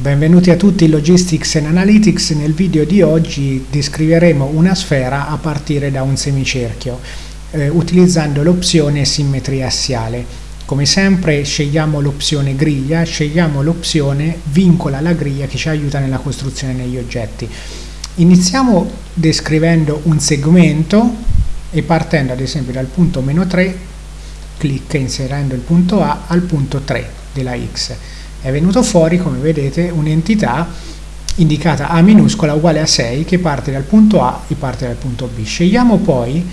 Benvenuti a tutti in Logistics and Analytics. Nel video di oggi descriveremo una sfera a partire da un semicerchio eh, utilizzando l'opzione simmetria assiale. Come sempre scegliamo l'opzione griglia, scegliamo l'opzione vincola la griglia che ci aiuta nella costruzione degli oggetti. Iniziamo descrivendo un segmento e partendo ad esempio dal punto meno 3 clicca inserendo il punto A al punto 3 della X è venuto fuori come vedete un'entità indicata A minuscola uguale a 6 che parte dal punto A e parte dal punto B. Scegliamo poi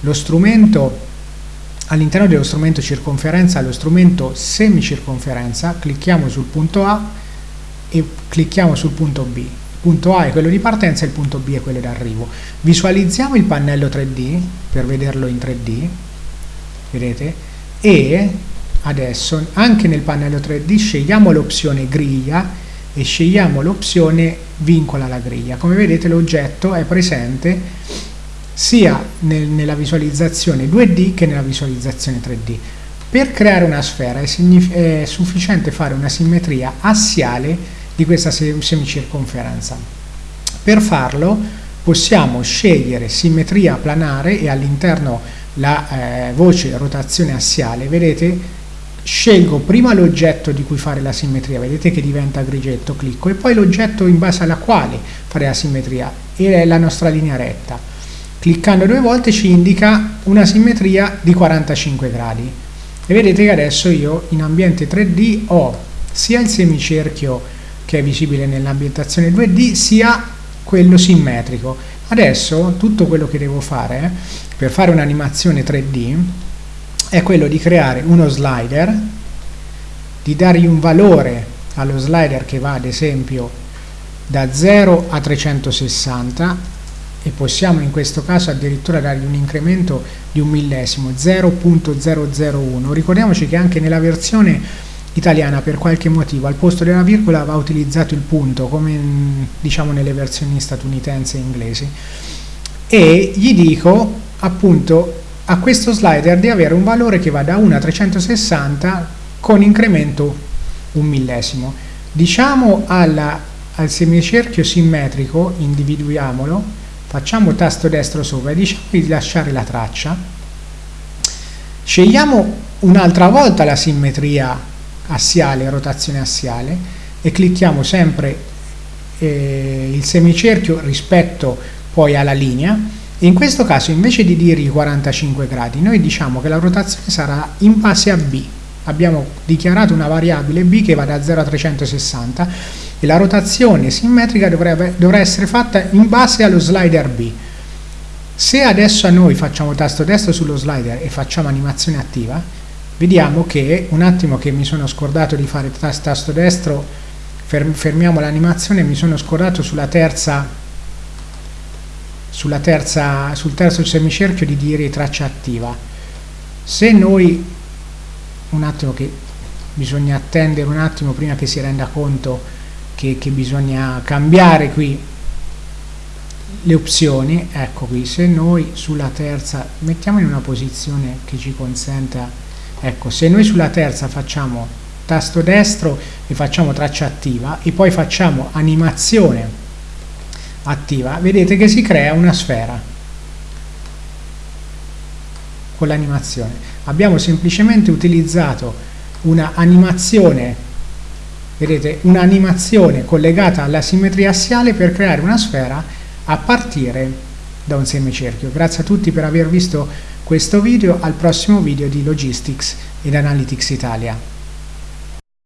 lo strumento all'interno dello strumento circonferenza lo strumento semicirconferenza, clicchiamo sul punto A e clicchiamo sul punto B. Il punto A è quello di partenza e il punto B è quello d'arrivo. Visualizziamo il pannello 3D per vederlo in 3D, vedete? E adesso anche nel pannello 3D scegliamo l'opzione griglia e scegliamo l'opzione vincola la griglia. Come vedete l'oggetto è presente sia nel, nella visualizzazione 2D che nella visualizzazione 3D. Per creare una sfera è, è sufficiente fare una simmetria assiale di questa semicirconferenza. Per farlo possiamo scegliere simmetria planare e all'interno la eh, voce rotazione assiale, vedete scelgo prima l'oggetto di cui fare la simmetria, vedete che diventa grigetto, clicco, e poi l'oggetto in base alla quale fare la simmetria, e è la nostra linea retta. Cliccando due volte ci indica una simmetria di 45 gradi. E vedete che adesso io in ambiente 3D ho sia il semicerchio che è visibile nell'ambientazione 2D, sia quello simmetrico. Adesso tutto quello che devo fare per fare un'animazione 3D è quello di creare uno slider, di dargli un valore allo slider che va ad esempio da 0 a 360 e possiamo in questo caso addirittura dargli un incremento di un millesimo 0.001 ricordiamoci che anche nella versione italiana per qualche motivo al posto della virgola va utilizzato il punto come diciamo nelle versioni statunitensi e inglesi. E gli dico appunto a questo slider di avere un valore che va da 1 a 360 con incremento un millesimo. Diciamo alla, al semicerchio simmetrico, individuiamolo, facciamo tasto destro sopra e diciamo di lasciare la traccia. Scegliamo un'altra volta la simmetria assiale, rotazione assiale e clicchiamo sempre eh, il semicerchio rispetto poi alla linea in questo caso invece di dire i 45 gradi noi diciamo che la rotazione sarà in base a b. Abbiamo dichiarato una variabile b che va da 0 a 360 e la rotazione simmetrica dovrà essere fatta in base allo slider b. Se adesso noi facciamo tasto destro sullo slider e facciamo animazione attiva vediamo che un attimo che mi sono scordato di fare tasto destro fermiamo l'animazione mi sono scordato sulla terza terza, sul terzo semicerchio di dire traccia attiva. Se noi, un attimo che bisogna attendere un attimo prima che si renda conto che, che bisogna cambiare qui le opzioni, ecco qui, se noi sulla terza, mettiamo in una posizione che ci consenta, ecco, se noi sulla terza facciamo tasto destro e facciamo traccia attiva e poi facciamo animazione attiva, vedete che si crea una sfera con l'animazione. Abbiamo semplicemente utilizzato una animazione, vedete, un'animazione collegata alla simmetria assiale per creare una sfera a partire da un semicerchio. Grazie a tutti per aver visto questo video, al prossimo video di Logistics ed Analytics Italia.